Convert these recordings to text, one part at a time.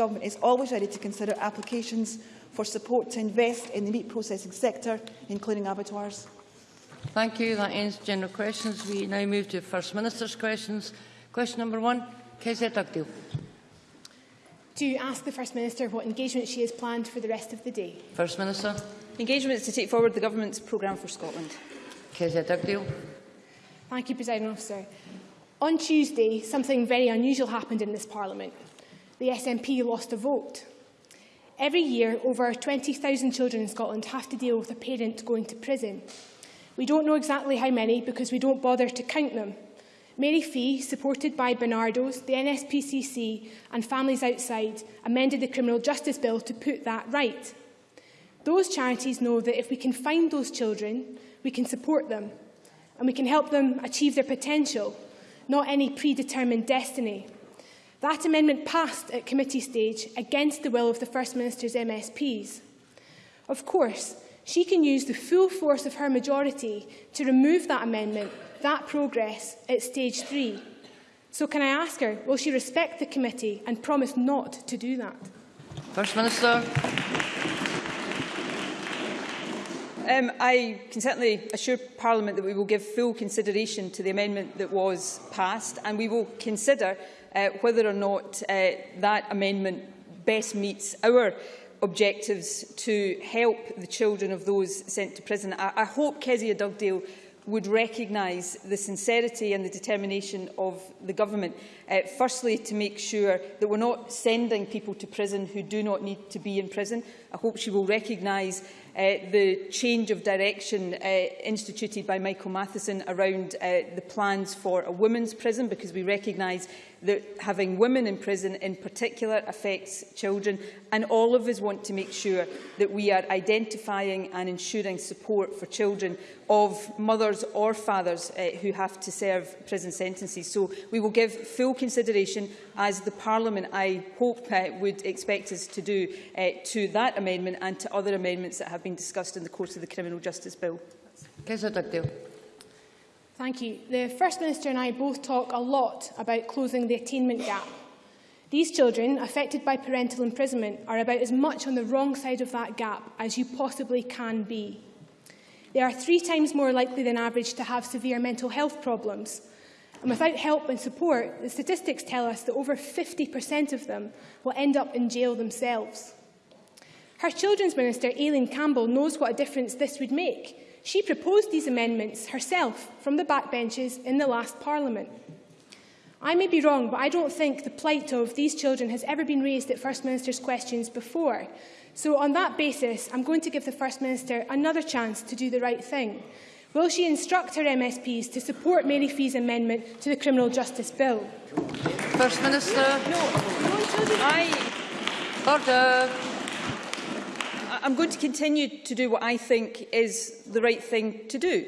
Government is always ready to consider applications for support to invest in the meat processing sector, including abattoirs. Thank you. That ends general questions. We now move to First Minister's questions. Question number one, Kezia Dugdale. To ask the First Minister what engagement she has planned for the rest of the day. First Minister. Engagement is to take forward the Government's programme for Scotland. Kezia Dugdale. Thank you, Presiding Officer. On Tuesday, something very unusual happened in this Parliament. The SNP lost a vote. Every year, over 20,000 children in Scotland have to deal with a parent going to prison. We don't know exactly how many because we don't bother to count them. Mary Fee, supported by Barnardo's, the NSPCC and Families Outside, amended the Criminal Justice Bill to put that right. Those charities know that if we can find those children, we can support them and we can help them achieve their potential, not any predetermined destiny. That amendment passed at committee stage against the will of the First Minister's MSPs. Of course, she can use the full force of her majority to remove that amendment, that progress, at stage three. So can I ask her, will she respect the committee and promise not to do that? First Minister. Um, I can certainly assure Parliament that we will give full consideration to the amendment that was passed and we will consider uh, whether or not uh, that amendment best meets our objectives to help the children of those sent to prison. I, I hope Kezia Dugdale would recognise the sincerity and the determination of the government. Uh, firstly, to make sure that we're not sending people to prison who do not need to be in prison. I hope she will recognise uh, the change of direction uh, instituted by Michael Matheson around uh, the plans for a women's prison, because we recognise that having women in prison in particular affects children and all of us want to make sure that we are identifying and ensuring support for children of mothers or fathers uh, who have to serve prison sentences. So we will give full consideration, as the Parliament, I hope, uh, would expect us to do, uh, to that amendment and to other amendments that have been discussed in the course of the Criminal Justice Bill. Kezia Dugdale. Thank you. The First Minister and I both talk a lot about closing the attainment gap. These children, affected by parental imprisonment, are about as much on the wrong side of that gap as you possibly can be. They are three times more likely than average to have severe mental health problems. And without help and support, the statistics tell us that over 50% of them will end up in jail themselves. Her Children's Minister, Aileen Campbell, knows what a difference this would make She proposed these amendments herself from the backbenches in the last Parliament. I may be wrong, but I don't think the plight of these children has ever been raised at First Minister's questions before. So on that basis, I'm going to give the First Minister another chance to do the right thing. Will she instruct her MSPs to support Mary Fee's amendment to the Criminal Justice Bill? First Minister. No, no children. I... Order. I'm going to continue to do what I think is the right thing to do.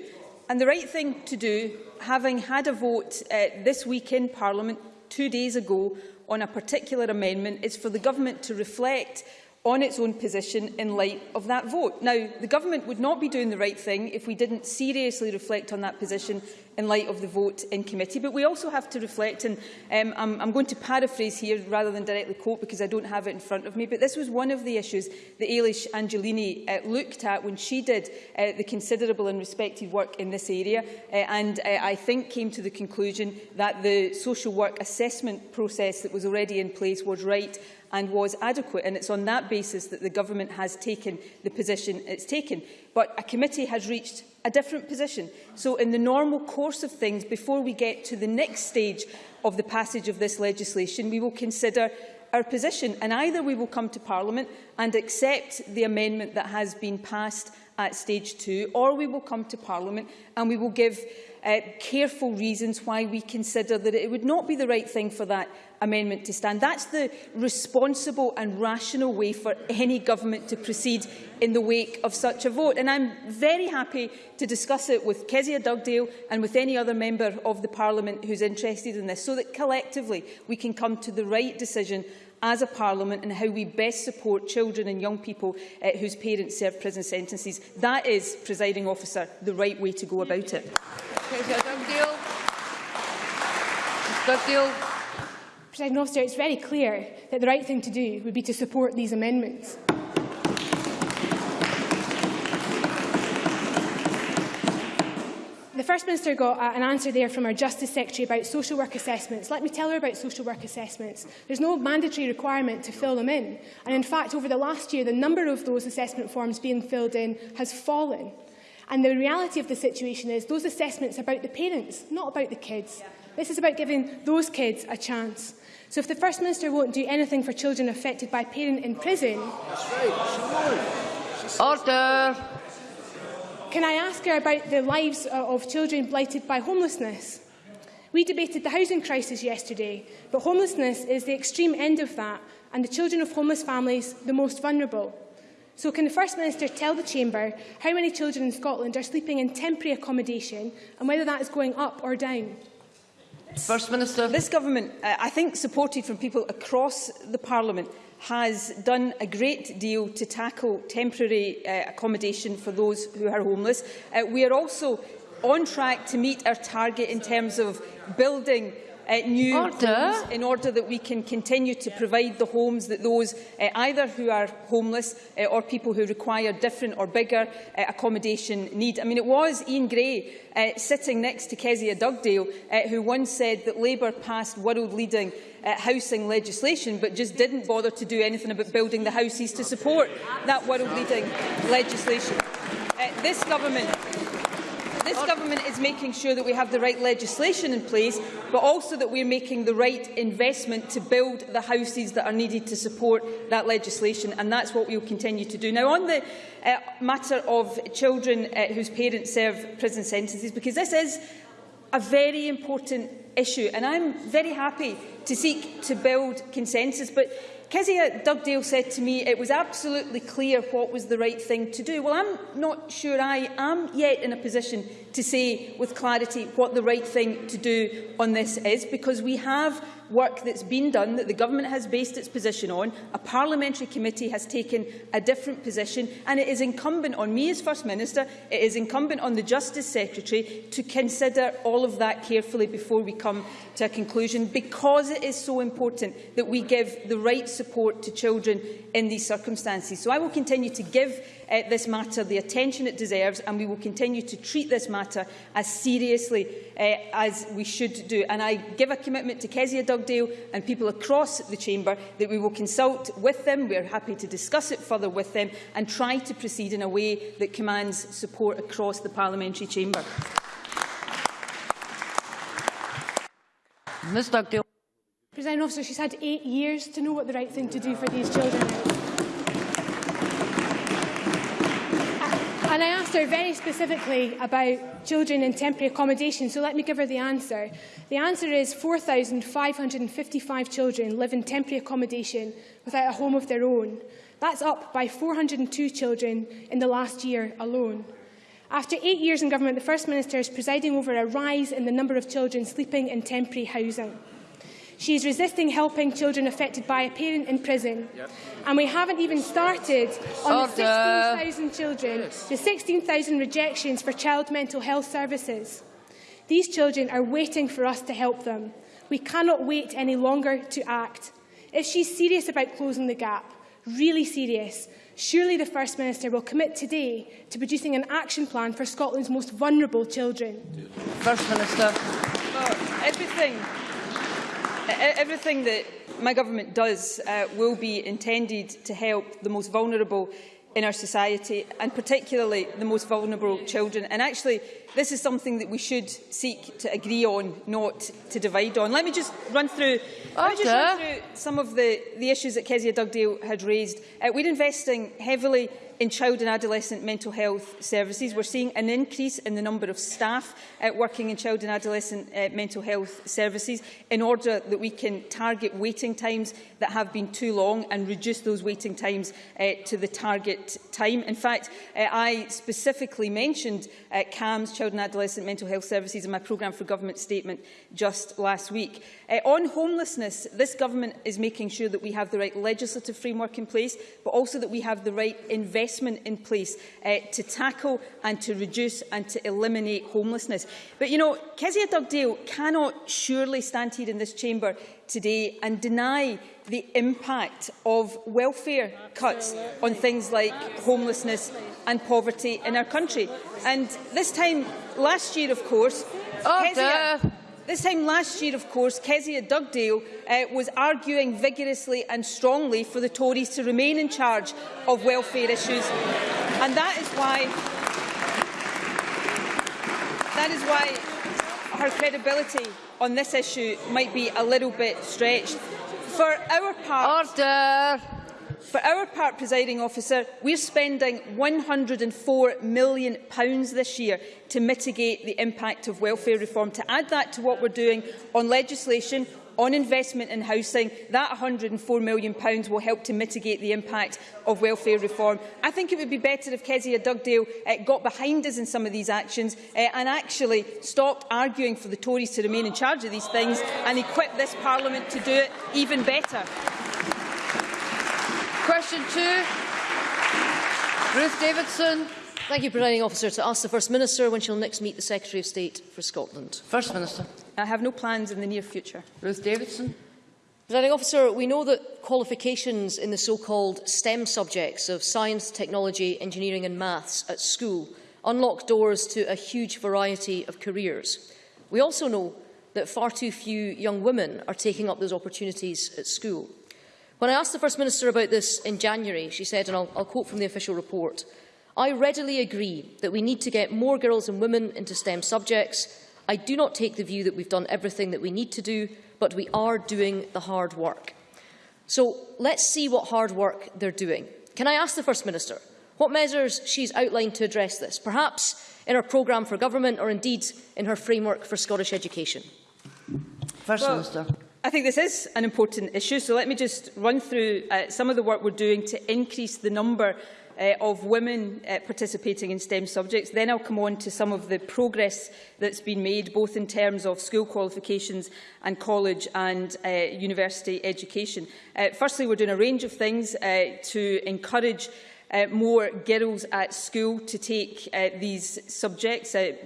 And the right thing to do, having had a vote uh, this week in Parliament two days ago on a particular amendment, is for the government to reflect on its own position in light of that vote. Now, the government would not be doing the right thing if we didn't seriously reflect on that position in light of the vote in committee. But we also have to reflect, and um, I'm, I'm going to paraphrase here rather than directly quote because I don't have it in front of me, but this was one of the issues that Elish Angiolini uh, looked at when she did uh, the considerable and respected work in this area, uh, and uh, I think came to the conclusion that the social work assessment process that was already in place was right and was adequate. And it's on that basis that the Government has taken the position it's taken. But a committee has reached a different position. So in the normal course of things, before we get to the next stage of the passage of this legislation, we will consider our position and either we will come to Parliament and accept the amendment that has been passed at stage two or we will come to Parliament and we will give uh, careful reasons why we consider that it would not be the right thing for that amendment to stand. That's the responsible and rational way for any government to proceed in the wake of such a vote. And I'm very happy to discuss it with Kezia Dugdale and with any other member of the Parliament who's interested in this, so that collectively we can come to the right decision as a parliament and how we best support children and young people uh, whose parents serve prison sentences. That is, presiding officer, the right way to go about it. Dugdale. Presiding Officer, it's very clear that the right thing to do would be to support these amendments. The First Minister got uh, an answer there from our Justice Secretary about social work assessments. Let me tell her about social work assessments. There's no mandatory requirement to fill them in. And in fact, over the last year, the number of those assessment forms being filled in has fallen. And the reality of the situation is those assessments are about the parents, not about the kids. This is about giving those kids a chance. So if the First Minister won't do anything for children affected by parent in prison... Order. Can I ask her about the lives of children blighted by homelessness? We debated the housing crisis yesterday, but homelessness is the extreme end of that, and the children of homeless families the most vulnerable. So can the First Minister tell the Chamber how many children in Scotland are sleeping in temporary accommodation and whether that is going up or down? First Minister. This government, uh, I think supported from people across the Parliament, has done a great deal to tackle temporary uh, accommodation for those who are homeless. Uh, we are also on track to meet our target in terms of building uh, new order. homes in order that we can continue to provide the homes that those uh, either who are homeless uh, or people who require different or bigger uh, accommodation need. I mean, it was Ian Gray uh, sitting next to Kezia Dugdale uh, who once said that Labour passed world-leading uh, housing legislation but just didn't bother to do anything about building the houses to support that world-leading legislation. Uh, this government this government is making sure that we have the right legislation in place, but also that we're making the right investment to build the houses that are needed to support that legislation, and that's what we'll continue to do. Now, on the uh, matter of children uh, whose parents serve prison sentences, because this is a very important issue, and I'm very happy to seek to build consensus. But Kezia Dugdale said to me it was absolutely clear what was the right thing to do. Well, I'm not sure I am yet in a position to say with clarity what the right thing to do on this is, because we have work that's been done, that the government has based its position on. A parliamentary committee has taken a different position, and it is incumbent on me as First Minister, it is incumbent on the Justice Secretary to consider all of that carefully before we come to a conclusion, because it is so important that we give the right support to children in these circumstances. So I will continue to give uh, this matter the attention it deserves, and we will continue to treat this matter as seriously uh, as we should do. And I give a commitment to Kezia Dugdale and people across the Chamber that we will consult with them, we are happy to discuss it further with them, and try to proceed in a way that commands support across the Parliamentary Chamber. Ms Dugdale. President officer, she's had eight years to know what the right thing to do for these children is. And I asked her very specifically about children in temporary accommodation, so let me give her the answer. The answer is 4,555 children live in temporary accommodation without a home of their own. That's up by 402 children in the last year alone. After eight years in government, the First Minister is presiding over a rise in the number of children sleeping in temporary housing. She is resisting helping children affected by a parent in prison. Yep. And we haven't even started on Order. the 16,000 children, yes. the 16,000 rejections for child mental health services. These children are waiting for us to help them. We cannot wait any longer to act. If she's serious about closing the gap, really serious, surely the First Minister will commit today to producing an action plan for Scotland's most vulnerable children. First Minister. Well, everything Everything that my government does uh, will be intended to help the most vulnerable in our society, and particularly the most vulnerable children. And actually, this is something that we should seek to agree on, not to divide on. Let me just run through, let me just run through some of the, the issues that Kezia Dugdale had raised. Uh, we're investing heavily in child and adolescent mental health services. We're seeing an increase in the number of staff uh, working in child and adolescent uh, mental health services in order that we can target waiting times that have been too long and reduce those waiting times uh, to the target time. In fact, uh, I specifically mentioned uh, CAMHS, Child and Adolescent Mental Health Services, in my programme for government statement just last week. Uh, on homelessness, this government is making sure that we have the right legislative framework in place, but also that we have the right investment investment in place uh, to tackle and to reduce and to eliminate homelessness. But, you know, Kezia Dugdale cannot surely stand here in this chamber today and deny the impact of welfare cuts on things like homelessness and poverty in our country. And this time last year, of course, Kezia, Order. This time last year, of course, Kezia Dugdale uh, was arguing vigorously and strongly for the Tories to remain in charge of welfare issues. And that is why that is why her credibility on this issue might be a little bit stretched. For our part, Order. For our part, presiding officer, we're spending £104 million this year to mitigate the impact of welfare reform. To add that to what we're doing on legislation, on investment in housing, that £104 million will help to mitigate the impact of welfare reform. I think it would be better if Kezia Dugdale uh, got behind us in some of these actions uh, and actually stopped arguing for the Tories to remain in charge of these things and equip this Parliament to do it even better. Question two. Ruth Davidson. Thank you, Presiding Officer. To ask the First Minister when she'll next meet the Secretary of State for Scotland. First Minister. I have no plans in the near future. Ruth Davidson. Presiding Officer, we know that qualifications in the so-called STEM subjects of science, technology, engineering and maths at school unlock doors to a huge variety of careers. We also know that far too few young women are taking up those opportunities at school. When I asked the First Minister about this in January, she said, and I'll, I'll quote from the official report, I readily agree that we need to get more girls and women into STEM subjects. I do not take the view that we've done everything that we need to do, but we are doing the hard work. So let's see what hard work they're doing. Can I ask the First Minister what measures she's outlined to address this, perhaps in her programme for government or indeed in her framework for Scottish education? First Well, Minister. I think this is an important issue, so let me just run through uh, some of the work we're doing to increase the number uh, of women uh, participating in STEM subjects. Then I'll come on to some of the progress that's been made, both in terms of school qualifications and college and uh, university education. Uh, firstly, we're doing a range of things uh, to encourage uh, more girls at school to take uh, these subjects. Uh,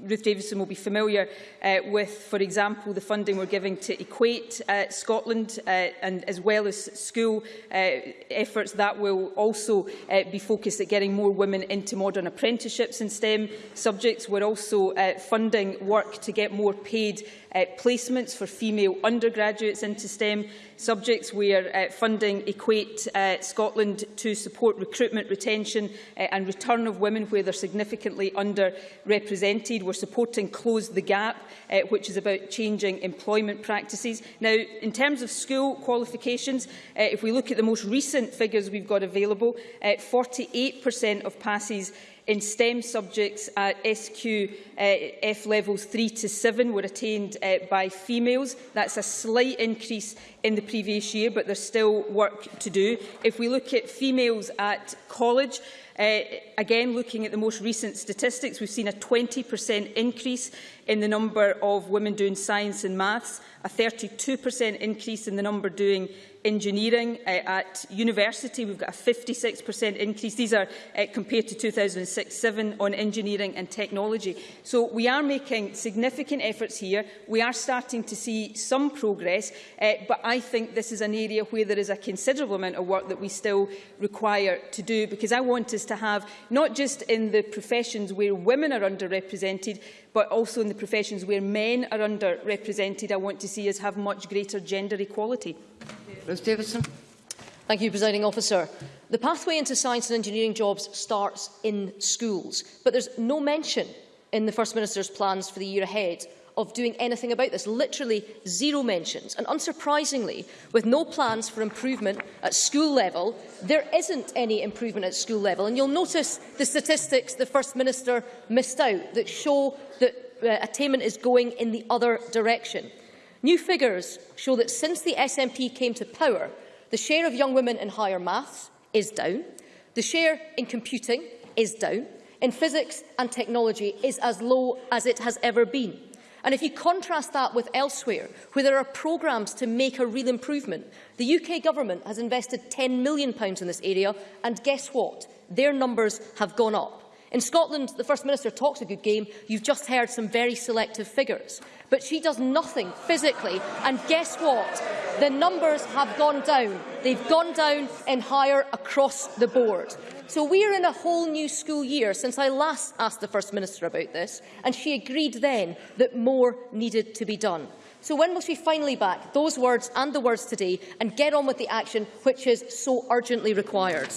Ruth Davison will be familiar uh, with, for example, the funding we're giving to Equate uh, Scotland uh, and as well as school uh, efforts that will also uh, be focused at getting more women into modern apprenticeships in STEM subjects. We're also uh, funding work to get more paid uh, placements for female undergraduates into STEM subjects. where uh, funding Equate uh, Scotland to support recruitment, retention uh, and return of women where they're significantly underrepresented. We're supporting Close the Gap, uh, which is about changing employment practices. Now, in terms of school qualifications, uh, if we look at the most recent figures we've got available, uh, 48% of passes in STEM subjects at SCQF uh, levels 3 to 7 were attained uh, by females. That's a slight increase in the previous year, but there's still work to do. If we look at females at college, uh, again, looking at the most recent statistics, we've seen a 20% increase in the number of women doing science and maths, a 32% increase in the number doing engineering. Uh, at university, we've got a 56% increase. These are uh, compared to 2006-7 on engineering and technology. So we are making significant efforts here. We are starting to see some progress, uh, but I think this is an area where there is a considerable amount of work that we still require to do, because I want us to have, not just in the professions where women are underrepresented, but also in the professions where men are underrepresented, I want to see us have much greater gender equality. Ruth Davidson. Thank you, Presiding Officer. The pathway into science and engineering jobs starts in schools, but there's no mention in the First Minister's plans for the year ahead of doing anything about this. Literally zero mentions. And unsurprisingly, with no plans for improvement at school level, there isn't any improvement at school level. And you'll notice the statistics the First Minister missed out that show that uh, attainment is going in the other direction. New figures show that since the SNP came to power, the share of young women in higher maths is down, the share in computing is down, in physics and technology is as low as it has ever been. And if you contrast that with elsewhere, where there are programmes to make a real improvement, the UK Government has invested £10 million in this area, and guess what? Their numbers have gone up. In Scotland, the First Minister talks a good game. You've just heard some very selective figures. But she does nothing physically. And guess what? The numbers have gone down. They've gone down in higher across the board. So we are in a whole new school year since I last asked the First Minister about this, and she agreed then that more needed to be done. So when must we finally back those words and the words today and get on with the action which is so urgently required?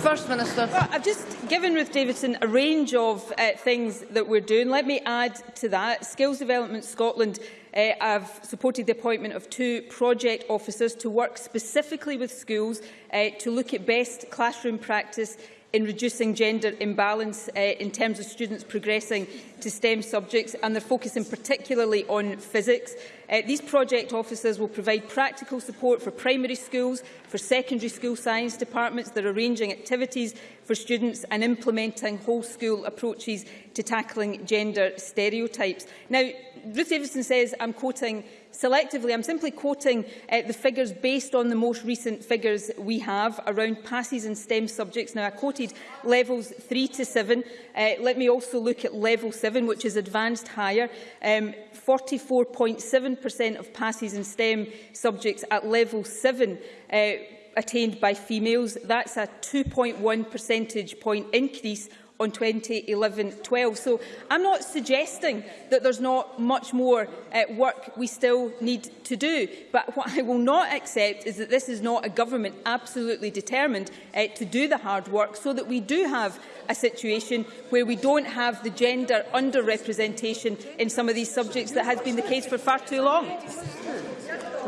First Minister. Well, I've just given Ruth Davidson a range of uh, things that we're doing. Let me add to that. Skills Development Scotland uh, I've supported the appointment of two project officers to work specifically with schools uh, to look at best classroom practice in reducing gender imbalance uh, in terms of students progressing to STEM subjects and they're focusing particularly on physics. Uh, these project officers will provide practical support for primary schools, for secondary school science departments that are arranging activities for students and implementing whole school approaches to tackling gender stereotypes. Now, Ruth Davidson says, I'm quoting, Selectively, I'm simply quoting uh, the figures based on the most recent figures we have around passes in STEM subjects. Now, I quoted levels 3 to 7. Uh, let me also look at level 7, which is advanced higher. 44.7% um, of passes in STEM subjects at level 7 uh, attained by females. That's a 2.1 percentage point increase on 2011-12. So I'm not suggesting that there's not much more uh, work we still need to do. But what I will not accept is that this is not a government absolutely determined uh, to do the hard work so that we do have a situation where we don't have the gender underrepresentation in some of these subjects that has been the case for far too long.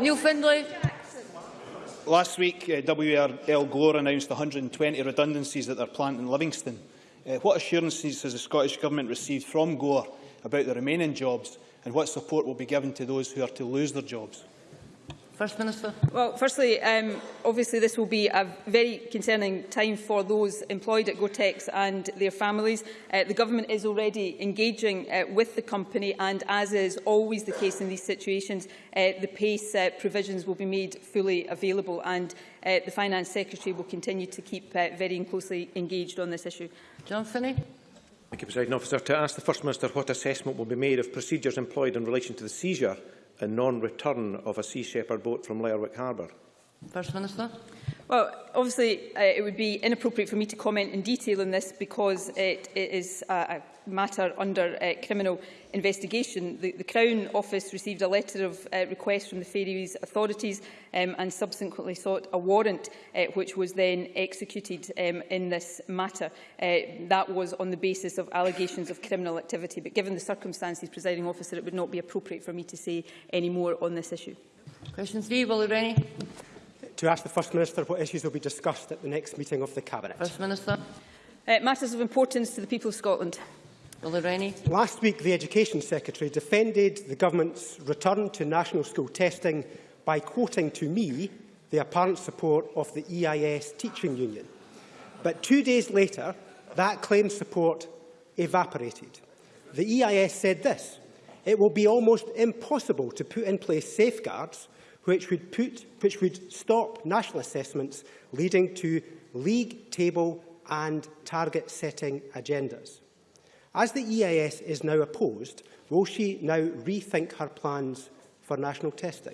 Neil Findlay. Last week, uh, WRL Gore announced 120 redundancies at their plant in Livingston. uh, what assurances has the Scottish Government received from Gore about the remaining jobs and what support will be given to those who are to lose their jobs? First Minister. Well, firstly, um, obviously this will be a very concerning time for those employed at Gotex and their families. Uh, the Government is already engaging uh, with the company and, as is always the case in these situations, uh, the PACE uh, provisions will be made fully available and uh, the Finance Secretary will continue to keep uh, very closely engaged on this issue. John Finney. Thank you, President Officer. To ask the First Minister what assessment will be made of procedures employed in relation to the seizure a non-return of a Sea Shepherd boat from Lerwick Harbour? First Minister. Well, obviously, uh, it would be inappropriate for me to comment in detail on this because it, it is uh, a, a matter under uh, criminal investigation. The, the Crown Office received a letter of uh, request from the Faroese authorities um, and subsequently sought a warrant uh, which was then executed um, in this matter. Uh, that was on the basis of allegations of criminal activity. But given the circumstances, presiding officer, it would not be appropriate for me to say any more on this issue. Question three, Willie Rennie. To ask the First Minister what issues will be discussed at the next meeting of the Cabinet. First Minister. Uh, matters of importance to the people of Scotland. Willie Rennie. Last week, the Education Secretary defended the Government's return to national school testing by quoting to me the apparent support of the EIS Teaching Union. But two days later, that claimed support evaporated. The EIS said this, it will be almost impossible to put in place safeguards which would, put, which would stop national assessments leading to league table and target setting agendas. As the EIS is now opposed, will she now rethink her plans for national testing?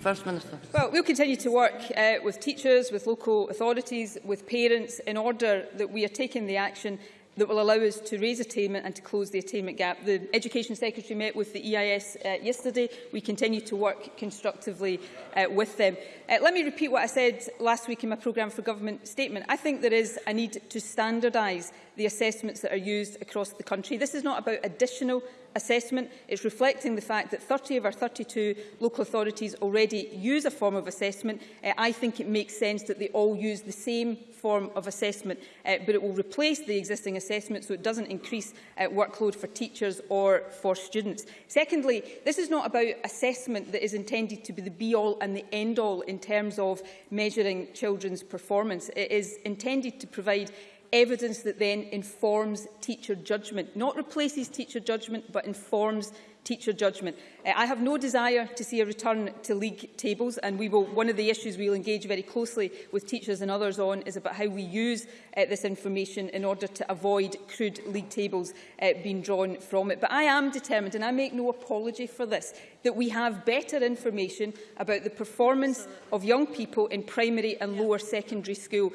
First Minister. Well, we'll continue to work uh, with teachers, with local authorities, with parents in order that we are taking the action that will allow us to raise attainment and to close the attainment gap. The Education Secretary met with the EIS uh, yesterday. We continue to work constructively uh, with them. Uh, let me repeat what I said last week in my programme for government statement. I think there is a need to standardise the assessments that are used across the country. This is not about additional assessment. It's reflecting the fact that 30 of our 32 local authorities already use a form of assessment. Uh, I think it makes sense that they all use the same form of assessment, uh, but it will replace the existing assessment so it doesn't increase uh, workload for teachers or for students. Secondly, this is not about assessment that is intended to be the be-all and the end-all in terms of measuring children's performance. It is intended to provide evidence that then informs teacher judgment, not replaces teacher judgment, but informs teacher judgment. Uh, I have no desire to see a return to league tables and we will, one of the issues we will engage very closely with teachers and others on is about how we use uh, this information in order to avoid crude league tables uh, being drawn from it. But I am determined, and I make no apology for this, that we have better information about the performance of young people in primary and lower secondary school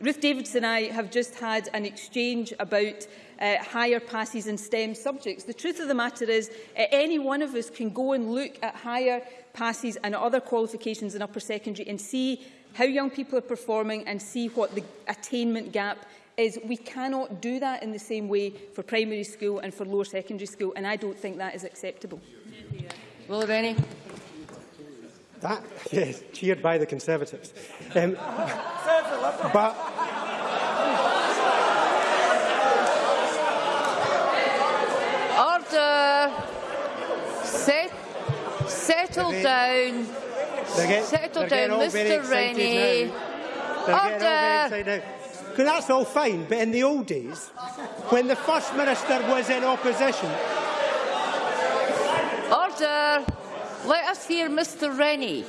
Ruth Davids and I have just had an exchange about uh, higher passes and STEM subjects. The truth of the matter is uh, any one of us can go and look at higher passes and other qualifications in upper secondary and see how young people are performing and see what the attainment gap is. We cannot do that in the same way for primary school and for lower secondary school and I don't think that is acceptable. Will Rennie. That, yes, cheered by the Conservatives. Um, but Order. Set, settle They- down. get, Settle down, Mr Rennie. now. They're getting all Order. very excited now. 'Cause that's all fine, but in the old days, when the First Minister was in opposition, Order. Let us hear Mr Rennie.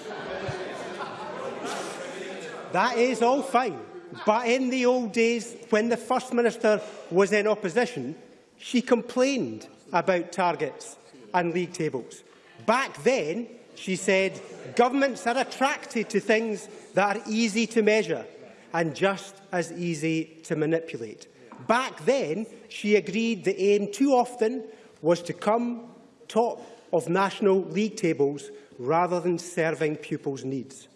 That is all fine. But in the old days, when the First Minister was in opposition, she complained about targets and league tables. Back then, she said, governments are attracted to things that are easy to measure and just as easy to manipulate. Back then, she agreed the aim too often was to come top of national league tables rather than serving pupils' needs.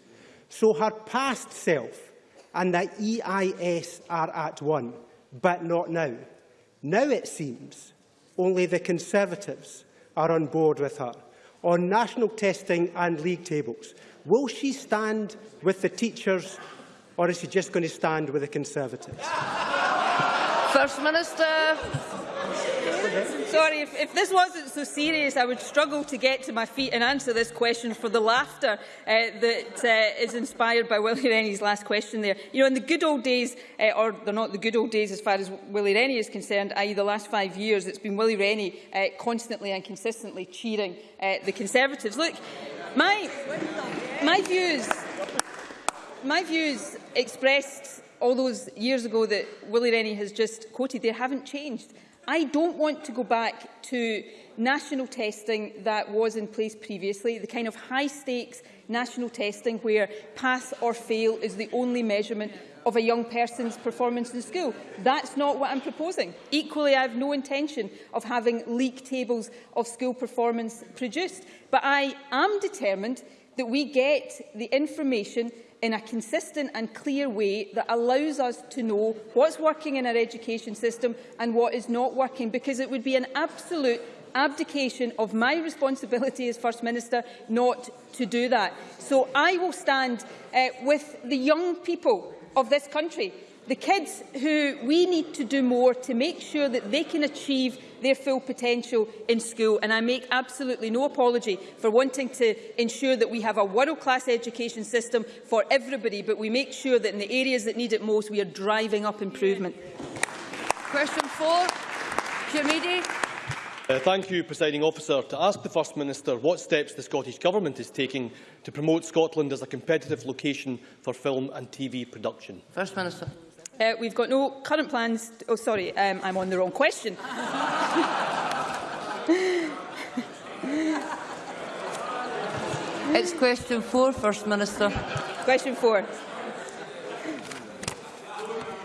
So her past self and the EIS are at one, but not now. Now it seems only the Conservatives are on board with her on national testing and league tables. Will she stand with the teachers or is she just going to stand with the Conservatives? First Minister. Sorry, if, if this wasn't so serious, I would struggle to get to my feet and answer this question for the laughter uh, that uh, is inspired by Willie Rennie's last question there. You know, in the good old days, uh, or they're not the good old days as far as Willie Rennie is concerned, i.e. the last five years, it's been Willie Rennie uh, constantly and consistently cheering uh, the Conservatives. Look, my, my views, my views expressed all those years ago that Willie Rennie has just quoted, they haven't changed. I don't want to go back to national testing that was in place previously, the kind of high-stakes national testing where pass or fail is the only measurement of a young person's performance in school. That's not what I'm proposing. Equally, I have no intention of having league tables of school performance produced. But I am determined that we get the information in a consistent and clear way that allows us to know what's working in our education system and what is not working, because it would be an absolute abdication of my responsibility as First Minister not to do that. So I will stand uh, with the young people of this country, the kids who we need to do more to make sure that they can achieve their full potential in school. And I make absolutely no apology for wanting to ensure that we have a world-class education system for everybody, but we make sure that in the areas that need it most, we are driving up improvement. Question four. Jim Eadie. Uh, thank you, Presiding Officer. To ask the First Minister what steps the Scottish Government is taking to promote Scotland as a competitive location for film and TV production. First Minister. Uh, we've got no current plans. Oh, sorry, um, I'm on the wrong question. It's question four, First Minister. Question four.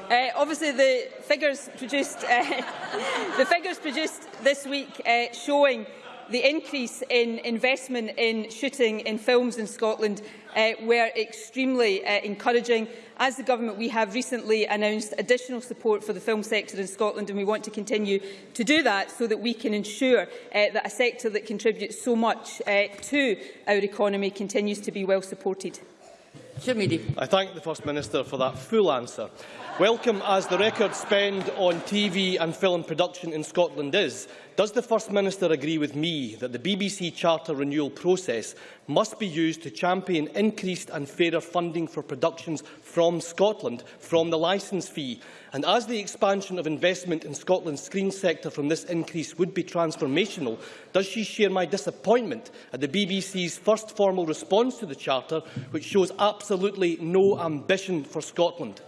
Uh, obviously, the figures produced, uh, the figures produced this week uh, showing the increase in investment in shooting in films in Scotland uh, were extremely uh, encouraging. As the Government, we have recently announced additional support for the film sector in Scotland and we want to continue to do that so that we can ensure uh, that a sector that contributes so much uh, to our economy continues to be well supported. Jim I thank the First Minister for that full answer. Welcome as the record spend on TV and film production in Scotland is, Does the First Minister agree with me that the BBC Charter renewal process must be used to champion increased and fairer funding for productions from Scotland from the licence fee? And as the expansion of investment in Scotland's screen sector from this increase would be transformational, does she share my disappointment at the BBC's first formal response to the Charter, which shows absolutely no ambition for Scotland?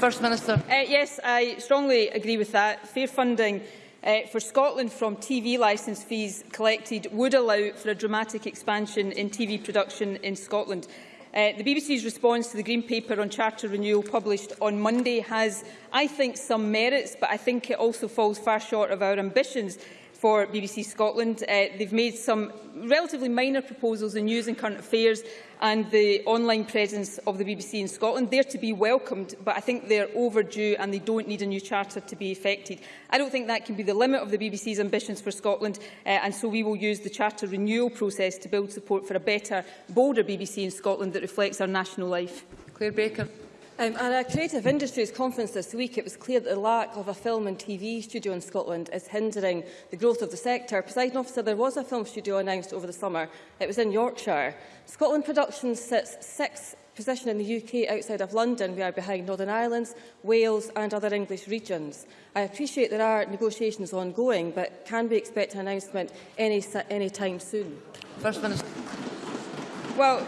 First Minister. Uh, yes, I strongly agree with that. Fair funding uh, for Scotland from TV licence fees collected would allow for a dramatic expansion in TV production in Scotland. Uh, the BBC's response to the Green Paper on Charter Renewal published on Monday has, I think, some merits, but I think it also falls far short of our ambitions for BBC Scotland. Uh, they've made some relatively minor proposals in news and current affairs and the online presence of the BBC in Scotland. They're to be welcomed, but I think they're overdue and they don't need a new charter to be effected. I don't think that can be the limit of the BBC's ambitions for Scotland, uh, and so we will use the charter renewal process to build support for a better, bolder BBC in Scotland that reflects our national life. Claire Baker. Um, at a creative industries conference this week, it was clear that the lack of a film and TV studio in Scotland is hindering the growth of the sector. Presiding officer, there was a film studio announced over the summer. It was in Yorkshire. Scotland Productions sits sixth position in the UK outside of London. We are behind Northern Ireland, Wales and other English regions. I appreciate there are negotiations ongoing, but can we expect an announcement any, any time soon? First Minister. Well,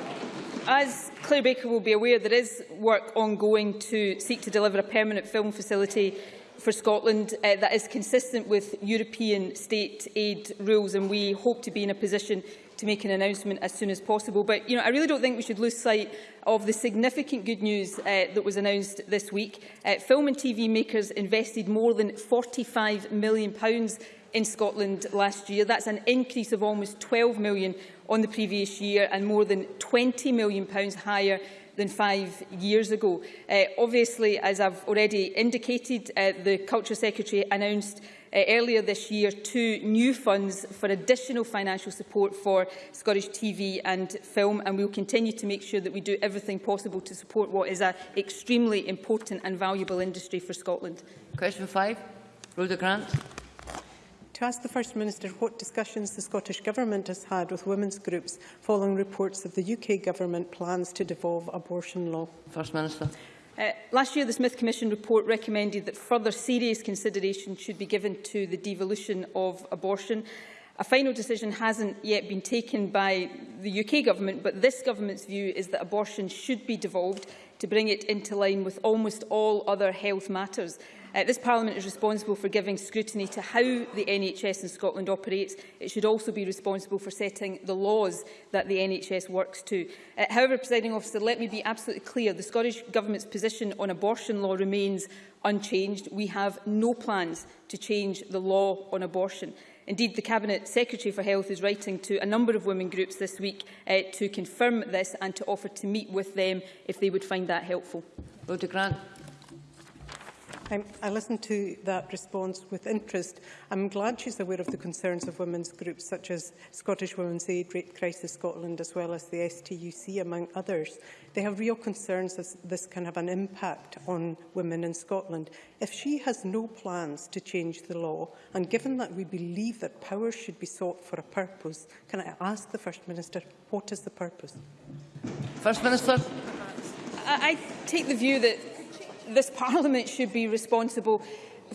as Claire Baker will be aware there is work ongoing to seek to deliver a permanent film facility for Scotland uh, that is consistent with European state aid rules and we hope to be in a position to make an announcement as soon as possible. But you know, I really don't think we should lose sight of the significant good news uh, that was announced this week. Uh, film and TV makers invested more than £45 million in Scotland last year. That's an increase of almost 12 million on the previous year and more than 20 million pounds higher than five years ago. Uh, obviously, as I've already indicated, uh, the Culture Secretary announced uh, earlier this year two new funds for additional financial support for Scottish TV and film, and we will continue to make sure that we do everything possible to support what is an extremely important and valuable industry for Scotland. Question five, Rhoda Grant. To ask the First Minister what discussions the Scottish Government has had with women's groups following reports that the UK Government plans to devolve abortion law. First Minister. Uh, last year, the Smith Commission report recommended that further serious consideration should be given to the devolution of abortion. A final decision hasn't yet been taken by the UK Government, but this Government's view is that abortion should be devolved to bring it into line with almost all other health matters. Uh, this Parliament is responsible for giving scrutiny to how the NHS in Scotland operates. It should also be responsible for setting the laws that the NHS works to. Uh, however, Presiding Officer, let me be absolutely clear. The Scottish Government's position on abortion law remains unchanged. We have no plans to change the law on abortion. Indeed, the Cabinet Secretary for Health is writing to a number of women groups this week uh, to confirm this and to offer to meet with them if they would find that helpful. Rhoda Grant. Um, I listened to that response with interest. I'm glad she's aware of the concerns of women's groups such as Scottish Women's Aid, Rape Crisis Scotland, as well as the STUC, among others. They have real concerns as this can have an impact on women in Scotland. If she has no plans to change the law, and given that we believe that powers should be sought for a purpose, can I ask the First Minister, what is the purpose? First Minister. I, I take the view that this Parliament should be responsible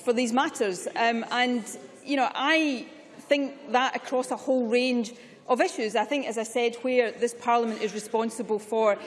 for these matters. Um, and, you know, I think that across a whole range of issues. I think, as I said, where this Parliament is responsible for uh,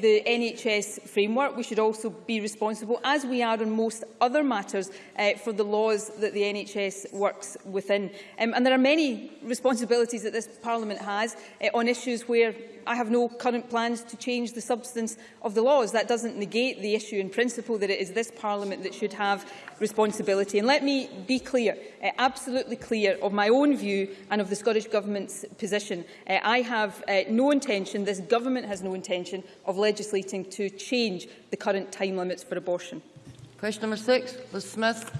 the NHS framework, we should also be responsible, as we are on most other matters, uh, for the laws that the NHS works within. Um, and there are many responsibilities that this Parliament has uh, on issues where I have no current plans to change the substance of the laws. That doesn't negate the issue in principle that it is this Parliament that should have responsibility. And let me be clear, uh, absolutely clear, of my own view and of the Scottish Government's position. Uh, I have uh, no intention, this Government has no intention, of legislating to change the current time limits for abortion. Question number six, Liz Smith.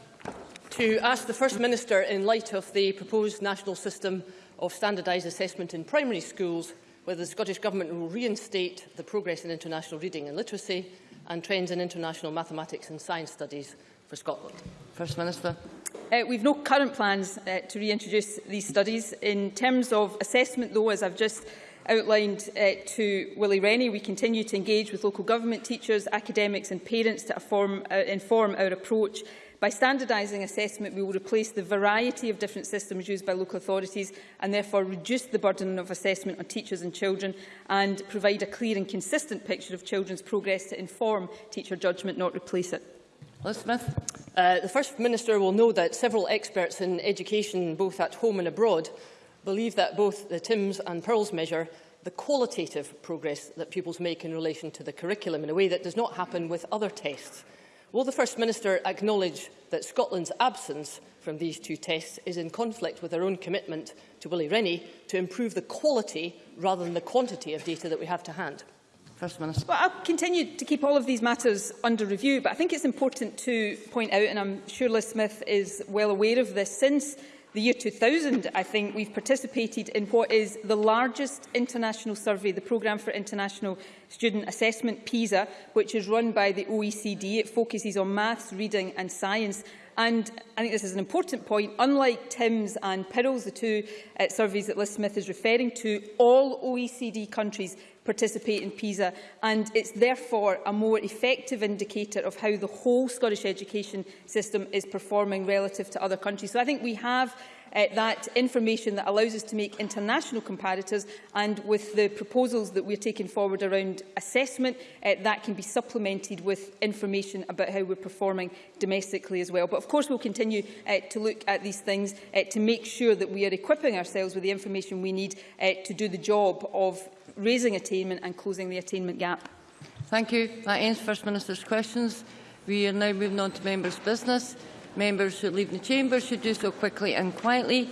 To ask the First Minister, in light of the proposed national system of standardised assessment in primary schools, whether the Scottish Government will reinstate the Progress in International Reading and Literacy and Trends in International Mathematics and Science Studies for Scotland. First Minister. Uh, we've no current plans uh, to reintroduce these studies. In terms of assessment, though, as I've just outlined uh, to Willie Rennie, we continue to engage with local government teachers, academics and parents to inform, uh, inform our approach. By standardising assessment, we will replace the variety of different systems used by local authorities and therefore reduce the burden of assessment on teachers and children and provide a clear and consistent picture of children's progress to inform teacher judgment, not replace it. Smith. Uh, the First Minister will know that several experts in education, both at home and abroad, believe that both the TIMSS and PIRLS measure the qualitative progress that pupils make in relation to the curriculum in a way that does not happen with other tests. Will the First Minister acknowledge that Scotland's absence from these two tests is in conflict with our own commitment to Willie Rennie to improve the quality rather than the quantity of data that we have to hand? First Minister. Well, I'll continue to keep all of these matters under review, but I think it's important to point out, and I'm sure Liz Smith is well aware of this, since the year 2000, I think we've participated in what is the largest international survey, the Programme for International Student Assessment, PISA, which is run by the OECD. It focuses on maths, reading and science. And I think this is an important point. Unlike Tim's and PIRLS, the two uh, surveys that Liz Smith is referring to, all OECD countries participate in PISA, and it's therefore a more effective indicator of how the whole Scottish education system is performing relative to other countries. So I think we have uh, that information that allows us to make international comparators and with the proposals that we're taking forward around assessment, uh, that can be supplemented with information about how we're performing domestically as well. But of course we'll continue uh, to look at these things uh, to make sure that we are equipping ourselves with the information we need uh, to do the job of raising attainment and closing the attainment gap. Thank you. That ends First Minister's questions. We are now moving on to members' business. Members who leave the chamber should do so quickly and quietly.